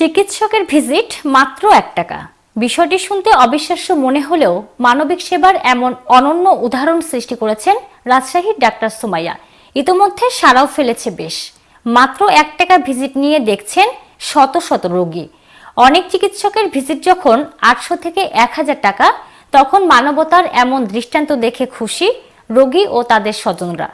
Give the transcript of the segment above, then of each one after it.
চিকিৎসকের ভিজিট মাত্র এক টাকা। বিষয়টি শুনতে অবিশ্বাস্য মনে হলেও মানবিক সেবার এমন অনন্য উদাহরণ সৃষ্টি করেছেন রাজশাহীর ডাক্তার সুমাইয়া। ইতোমধ্যে সারাও ফেলেছে বেশ। মাত্র এক টাকা ভিজিট নিয়ে দেখছেন শত শত রোগী। অনেক চিকিৎসকের ভিজিট যখন আটশো থেকে এক হাজার টাকা, তখন মানবতার এমন দৃষ্টান্ত দেখে খুশি রোগী ও তাদের স্বজনরা।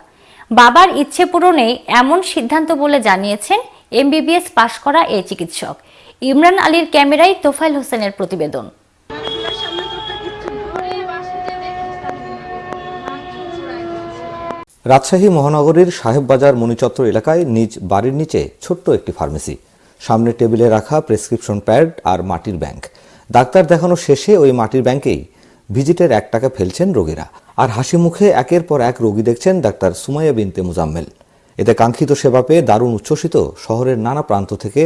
বাবার ইচ্ছে পূরণে এমন সিদ্ধান্ত বলে জানিয়েছেন এমবিবিএস পাশ করা এই চিকিৎসক। ইমরান আলীর ক্যামেরায় তোফাইল হোসেনের প্রতিবেদন। রাজশাহী মহানগরীর সাহেববাজার মণিচত্র এলাকায় নিজ বাড়ির নিচে ছোট্ট একটি ফার্মেসি। সামনে টেবিলে রাখা প্রেসক্রিপশন প্যাড আর মাটির ব্যাংক। ডাক্তার দেখানো শেষে ওই মাটির ব্যাংকেই ভিজিটের এক টাকা ফেলছেন রোগীরা। আর হাসি মুখে একের পর এক রোগী দেখছেন ডাক্তার সুমাইয়া বিনতে মুজাম্মেল। এতে কাঙ্ক্ষিত সেবা পেয়ে দারুণ উচ্ছ্বসিত শহরের নানা প্রান্ত থেকে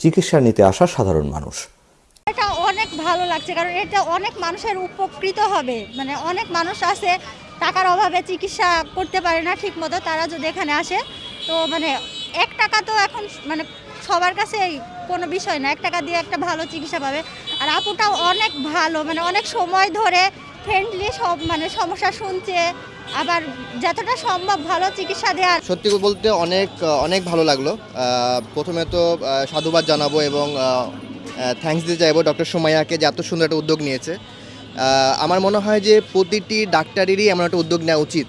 চিকিৎসা নিতে আসা সাধারণ মানুষ। এটা অনেক ভালো লাগছে, কারণ এটা অনেক মানুষের উপকৃত হবে। মানে অনেক মানুষ আছে, টাকার অভাবে চিকিৎসা করতে পারে না ঠিক মতো তারা যদি এখানে আসে, তো মানে এক টাকা তো এখন মানে সবার কাছে কোনো বিষয় না, এক টাকা দিয়ে একটা ভালো চিকিৎসা পাবে। আর আপুটাও অনেক ভালো মানে অনেক সময় ধরে ফ্রেন্ডলি সব মানে সমস্যা শুনছে, আবার যতটা সম্ভব ভালো চিকিৎসা দেওয়ার সত্যি বলতে অনেক অনেক ভালো লাগল। প্রথমে তো সাধুবাদ জানাব এবং থ্যাঙ্কস দিতে চাইব ডক্টর সোমাইয়াকে যে এত সুন্দর একটা উদ্যোগ নিয়েছে। আমার মনে হয় যে প্রতিটি ডাক্তারেরই এমন একটা উদ্যোগ নেওয়া উচিত।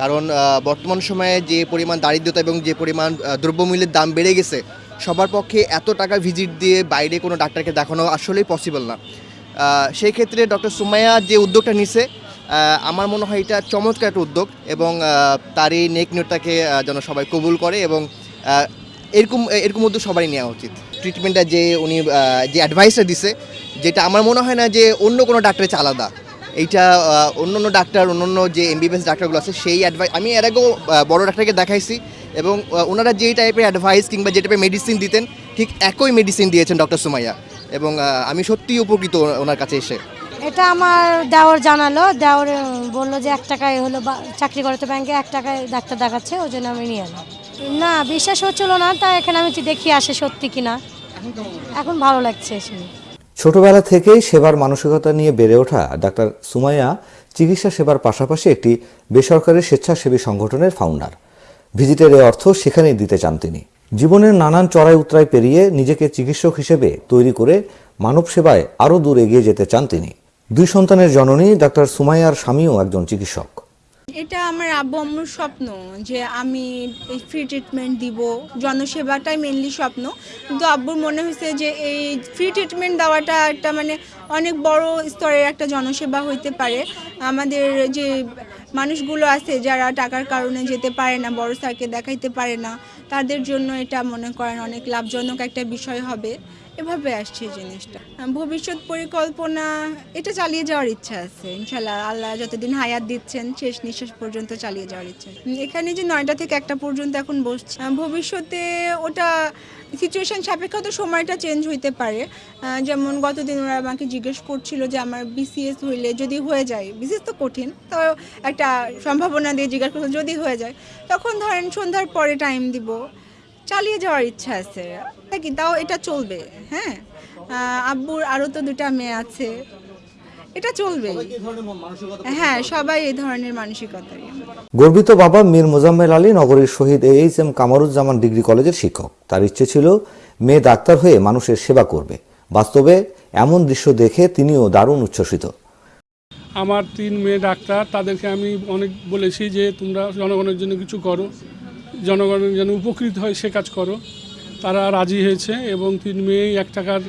কারণ বর্তমান সময়ে যে পরিমাণ দারিদ্রতা এবং যে পরিমাণ দ্রব্যমূল্যের দাম বেড়ে গেছে, সবার পক্ষে এত টাকা ভিজিট দিয়ে বাইরে কোনো ডাক্তারকে দেখানো আসলেই পসিবল না। সেই ক্ষেত্রে ডক্টর সুমাইয়া যে উদ্যোগটা নিছে আমার মনে হয় এটা চমৎকার একটা উদ্যোগ এবং তার এই নেক নিয়তটাকে আহ, যেন সবাই কবুল করে এবং এরকম এরকম উদ্যোগ সবারই নেওয়া উচিত। ট্রিটমেন্টটা যে উনি যে অ্যাডভাইসটা দিছে যেটা আমার মনে হয় না যে অন্য কোনো ডাক্তারের চেয়ে আলাদা। এইটা অন্য অন্য ডাক্তার অন্য অন্য যে এমবিবিএস ডাক্তারগুলো আছে সেই অ্যাডভাইস আমি এর আগেও বড় ডাক্তারকে দেখাইছি এবং ওনারা যেই টাইপের অ্যাডভাইস কিংবা যে টাইপের মেডিসিন দিতেন ঠিক একই মেডিসিন দিয়েছেন ডক্টর সুমাইয়া। এবং আমি সত্যিই উপকৃত ওনার কাছে এসে। এটা আমার দেওর জানালো। দেওর বলল যে এক টাকায় হলো বা- চাকরি করে তো ব্যাংকে এক টাকায় ডাক্তার দেখাচ্ছে ওই জন্য আমি নিয়ে এলাম। না বিশ্বাস হচ্ছিল না তা এখানে আমি দেখি আসে সত্যি কিনা। এখন ভালো লাগছে এসে। ছোটবেলা থেকেই সেবার মানসিকতা নিয়ে বেড়ে ওঠা ডাক্তার সুমাইয়া চিকিৎসা সেবার পাশাপাশি একটি বেসরকারি স্বেচ্ছাসেবী সংগঠনের ফাউন্ডার ভিজিটের এই অর্থ সেখানেই দিতে চান তিনি। জীবনের নানান চড়াই উতরাই পেরিয়ে নিজেকে চিকিৎসক হিসেবে তৈরি করে মানব সেবায় আরও দূর এগিয়ে যেতে চান তিনি। দুই সন্তানের জননী ডাক্তার সুমাইয়ার স্বামীও একজন চিকিৎসক। এটা আমার আব্বু আম্মুর স্বপ্ন যে আমি ফ্রি ট্রিটমেন্ট দিব। জনসেবাটাই মেনলি স্বপ্ন। কিন্তু আব্বুর মনে হয়েছে যে এই ফ্রি ট্রিটমেন্ট দেওয়াটা একটা মানে অনেক বড় স্তরের একটা জনসেবা হইতে পারে। আমাদের যে মানুষগুলো আছে যারা টাকার কারণে যেতে পারে না, বড় স্যারকে দেখাইতে পারে না তাদের জন্য এটা মনে করেন অনেক লাভজনক একটা বিষয় হবে। এভাবে আসছে জিনিসটা। ভবিষ্যৎ পরিকল্পনা, এটা চালিয়ে যাওয়ার ইচ্ছা আছে ইনশাল্লাহ আল্লাহ যতদিন হায়াত দিচ্ছেন, শেষ নিঃশ্বাস পর্যন্ত চালিয়ে যাওয়ার ইচ্ছা। এখানে যে নয়টা থেকে একটা পর্যন্ত এখন বসছে ভবিষ্যতে ওটা সিচুয়েশান সাপেক্ষ তো সময়টা চেঞ্জ হইতে পারে। যেমন গতদিন ওরা আমাকে জিজ্ঞেস করছিল যে আমার বিসিএস হইলে যদি হয়ে যায় বিসিএস তো কঠিন, তো একটা সম্ভাবনা দিয়ে জিজ্ঞাসা করছিল যদি হয়ে যায়, তখন ধরেন সন্ধ্যার পরে টাইম দিব। চালিয়ে যাওয়ার ইচ্ছা আছে। কি? তাও এটা চলবে হ্যাঁ? আব্বুর আরও তো দুটা মেয়ে আছে। এটা চলবে হ্যাঁ সবাই এই ধরনের মানসিকতারই গর্বিত বাবা মীর মোজাম্মেল আলী নগরীর Shahid H M Kamaruzzaman degree কলেজের শিক্ষক। তার ইচ্ছে ছিল মেয়ে ডাক্তার হয়ে মানুষের সেবা করবে। বাস্তবে এমন দৃশ্য দেখে তিনিও দারুণ উচ্ছ্বসিত। আমার তিন মেয়ে ডাক্তার তাদেরকে আমি অনেক বলেছি যে তোমরা জনগণের জন্য কিছু করো। জনগণের যেন উপকৃত হয় সে কাজ করো। তারা রাজি হয়েছে এবং তিন মেয়েই এক টাকার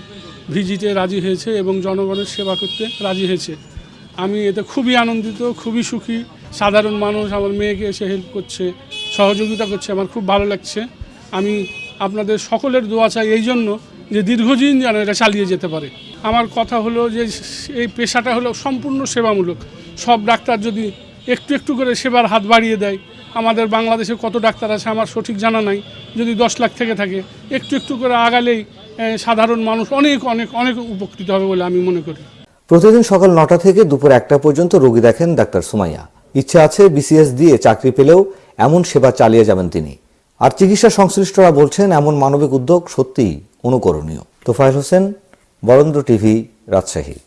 ভিজিটে রাজি হয়েছে এবং জনগণের সেবা করতে রাজি হয়েছে। আমি এতে খুবই আনন্দিত, খুবই সুখী। সাধারণ মানুষ আমার মেয়েকে এসে হেল্প করছে, সহযোগিতা করছে, আমার খুব ভালো লাগছে। আমি আপনাদের সকলের দোয়া চাই এই জন্য যে দীর্ঘদিন যেন এটা চালিয়ে যেতে পারে। আমার কথা হলো যে এই পেশাটা হলো সম্পূর্ণ সেবামূলক। সব ডাক্তার যদি একটু একটু করে সেবার হাত বাড়িয়ে দেয় আমাদের বাংলাদেশে কত ডাক্তার আছে আমার সঠিক জানা নাই। যদি দশ লাখ থেকে থাকে, একটু একটু করে আগালেই সাধারণ মানুষ অনেক অনেক অনেক উপকৃত হবে বলে আমি মনে করি। প্রতিদিন সকাল নটা থেকে দুপুর একটা পর্যন্ত রোগী দেখেন ডাক্তার সুমাইয়া। ইচ্ছে আছে বিসিএস দিয়ে চাকরি পেলেও এমন সেবা চালিয়ে যাবেন তিনি। আর চিকিৎসা সংশ্লিষ্টরা বলছেন এমন মানবিক উদ্যোগ সত্যিই অনুকরণীয়। তোফায়েল হোসেন, বরেন্দ্র টিভি, রাজশাহী।